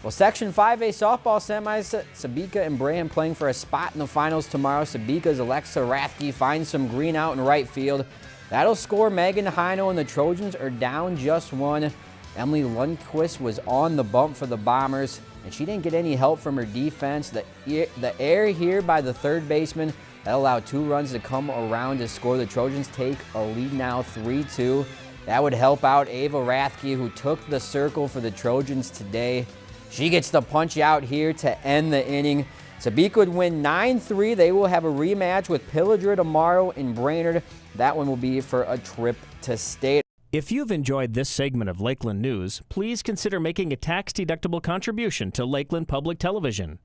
Well, Section 5A softball semis, Sebeka and Brandon playing for a spot in the finals tomorrow. Sebeka's Alexa Rathke finds some green out in right field. That'll score Megan Heino and the Trojans are down just one. Emily Lundquist was on the bump for the Bombers, and she didn't get any help from her defense. The, the air here by the third baseman, that allowed two runs to come around to score. The Trojans take a lead now 3-2. That would help out Ava Rathke, who took the circle for the Trojans today. She gets the punch out here to end the inning. Sebeka would win 9-3. They will have a rematch with Pillager tomorrow in Brainerd. That one will be for a trip to state. If you've enjoyed this segment of Lakeland News, please consider making a tax-deductible contribution to Lakeland Public Television.